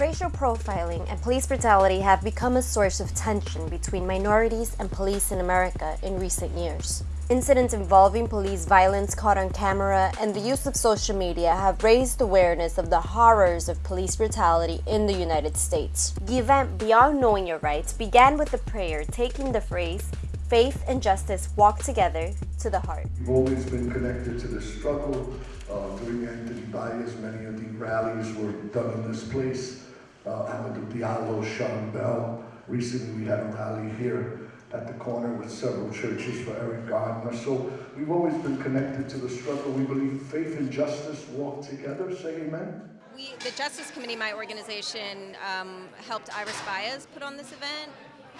Racial profiling and police brutality have become a source of tension between minorities and police in America in recent years. Incidents involving police violence caught on camera and the use of social media have raised awareness of the horrors of police brutality in the United States. The event Beyond Knowing Your Rights began with a prayer taking the phrase, faith and justice walk together, to the heart. We've always been connected to the struggle. Uh, during Anthony Baez, many of the rallies were done in this place. Uh, Amadou Diallo, Sean Bell. Recently we had a rally here at the corner with several churches for Eric Gardner. So we've always been connected to the struggle. We believe faith and justice walk together. Say amen. We, the Justice Committee, my organization, um, helped Iris Baez put on this event.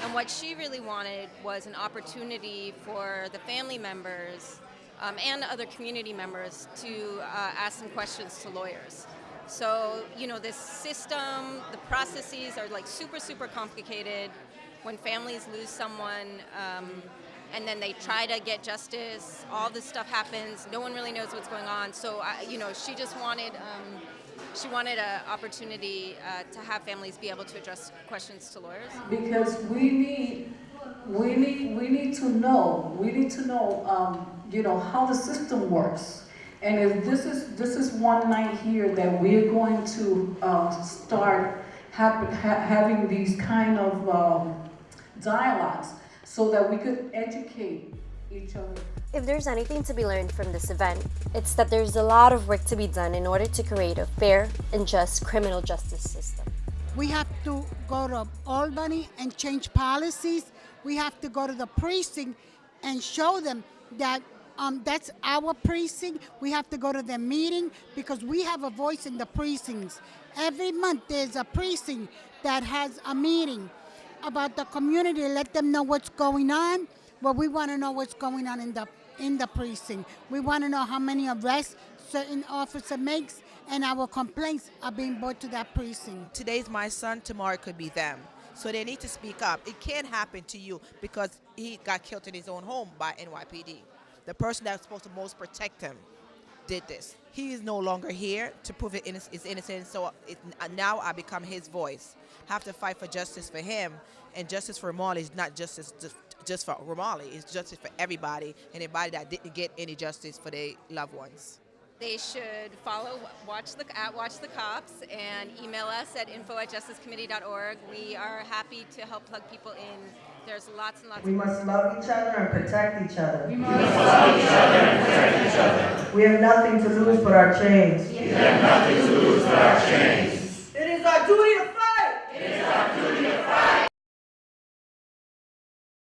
And what she really wanted was an opportunity for the family members um, and other community members to uh, ask some questions to lawyers. So, you know, this system, the processes are like super, super complicated when families lose someone um, and then they try to get justice, all this stuff happens, no one really knows what's going on. So, I, you know, she just wanted, um, she wanted an opportunity uh, to have families be able to address questions to lawyers. Because we need, we need, we need to know, we need to know, um, you know, how the system works. And if this is, this is one night here that we're going to uh, start ha having these kind of um, dialogues so that we could educate each other. If there's anything to be learned from this event, it's that there's a lot of work to be done in order to create a fair and just criminal justice system. We have to go to Albany and change policies. We have to go to the precinct and show them that um, that's our precinct. We have to go to their meeting because we have a voice in the precincts. Every month there's a precinct that has a meeting about the community, let them know what's going on. But we want to know what's going on in the in the precinct. We want to know how many arrests certain officer makes, and our complaints are being brought to that precinct. Today's my son, tomorrow could be them. So they need to speak up. It can't happen to you because he got killed in his own home by NYPD. The person that's supposed to most protect him did this. He is no longer here to prove it his innocence, so it, now I become his voice. Have to fight for justice for him, and justice for Ramarley is not justice just, just for Ramarley, it's justice for everybody, anybody that didn't get any justice for their loved ones. They should follow Watch the at Watch the Cops and email us at info at justicecommittee.org. We are happy to help plug people in there's lots and lots we must love each other and protect each other. We must love each other and protect each other. We have nothing to lose but our chains. We have nothing to